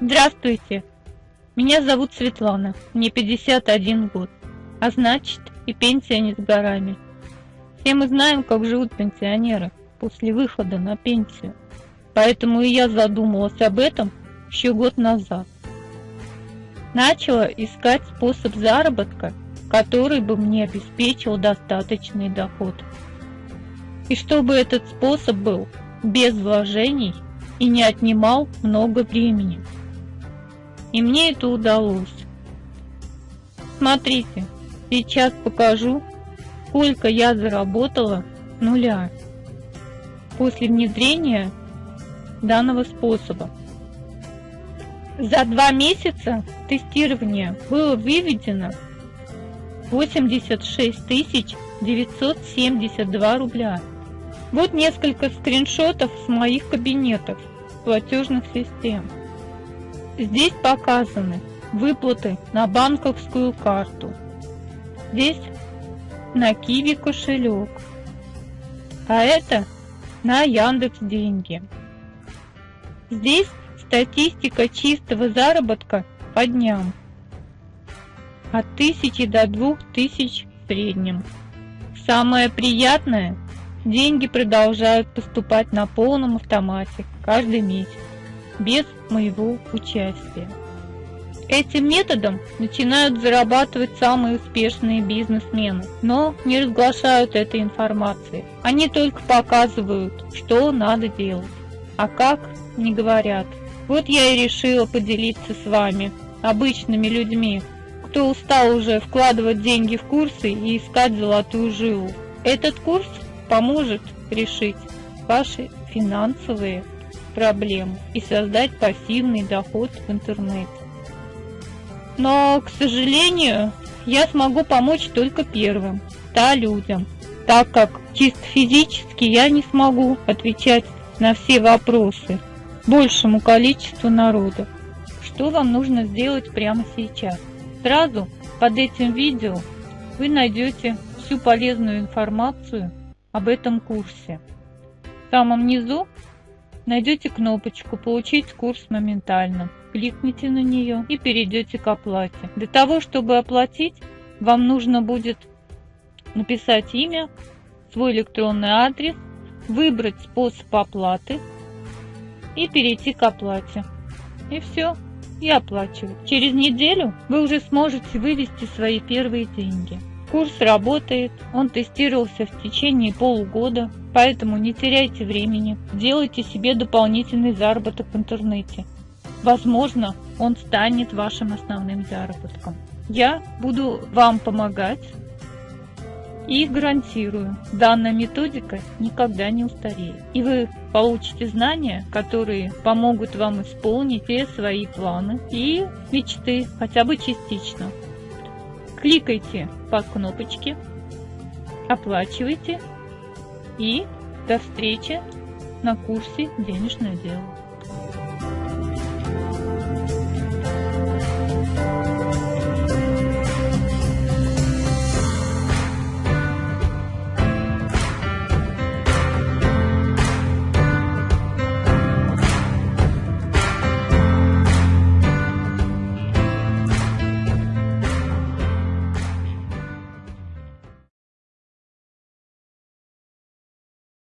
Здравствуйте, меня зовут Светлана, мне 51 год, а значит и пенсия не с горами. Все мы знаем, как живут пенсионеры после выхода на пенсию, поэтому и я задумалась об этом еще год назад. Начала искать способ заработка, который бы мне обеспечил достаточный доход. И чтобы этот способ был без вложений и не отнимал много времени. И мне это удалось. Смотрите, сейчас покажу, сколько я заработала нуля после внедрения данного способа. За два месяца тестирования было выведено 86 972 рубля. Вот несколько скриншотов с моих кабинетов платежных систем. Здесь показаны выплаты на банковскую карту. Здесь на Киви кошелек. А это на Яндекс деньги. Здесь статистика чистого заработка по дням. От 1000 до 2000 в среднем. Самое приятное Деньги продолжают поступать на полном автомате каждый месяц, без моего участия. Этим методом начинают зарабатывать самые успешные бизнесмены, но не разглашают этой информации. Они только показывают, что надо делать, а как не говорят. Вот я и решила поделиться с вами, обычными людьми, кто устал уже вкладывать деньги в курсы и искать золотую жилу. Этот курс поможет решить ваши финансовые проблемы и создать пассивный доход в интернете. Но, к сожалению, я смогу помочь только первым, 100 людям, так как чисто физически я не смогу отвечать на все вопросы большему количеству народа. Что вам нужно сделать прямо сейчас? Сразу под этим видео вы найдете всю полезную информацию об этом курсе. В самом низу найдете кнопочку «Получить курс моментально». Кликните на нее и перейдете к оплате. Для того, чтобы оплатить, вам нужно будет написать имя, свой электронный адрес, выбрать способ оплаты и перейти к оплате. И все, и оплачивать. Через неделю вы уже сможете вывести свои первые деньги. Курс работает, он тестировался в течение полугода, поэтому не теряйте времени, делайте себе дополнительный заработок в интернете. Возможно, он станет вашим основным заработком. Я буду вам помогать и гарантирую, данная методика никогда не устареет. И вы получите знания, которые помогут вам исполнить все свои планы и мечты, хотя бы частично. Кликайте по кнопочке, оплачивайте и до встречи на курсе «Денежное дело».